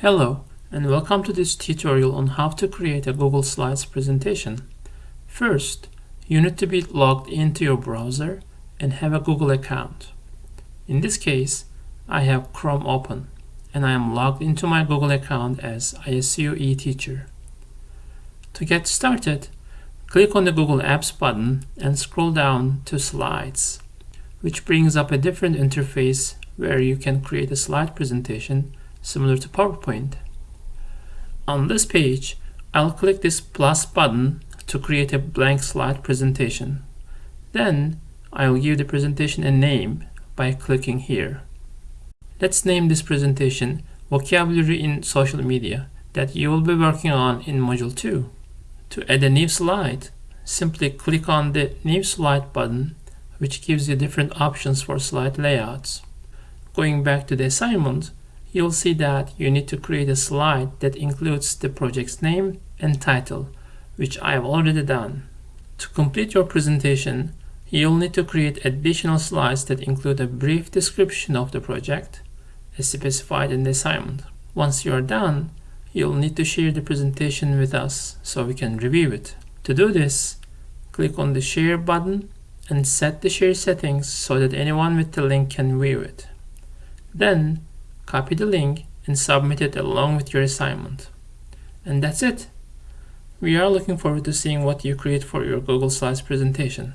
Hello and welcome to this tutorial on how to create a Google Slides presentation. First, you need to be logged into your browser and have a Google account. In this case, I have Chrome open and I am logged into my Google account as ISU eTeacher. To get started, click on the Google Apps button and scroll down to Slides, which brings up a different interface where you can create a slide presentation similar to PowerPoint. On this page, I'll click this plus button to create a blank slide presentation. Then I'll give the presentation a name by clicking here. Let's name this presentation Vocabulary in Social Media that you will be working on in Module 2. To add a new slide, simply click on the New Slide button which gives you different options for slide layouts. Going back to the assignment, you'll see that you need to create a slide that includes the project's name and title, which I have already done. To complete your presentation, you'll need to create additional slides that include a brief description of the project, as specified in the assignment. Once you are done, you'll need to share the presentation with us so we can review it. To do this, click on the Share button and set the share settings so that anyone with the link can view it. Then, copy the link and submit it along with your assignment. And that's it. We are looking forward to seeing what you create for your Google Slides presentation.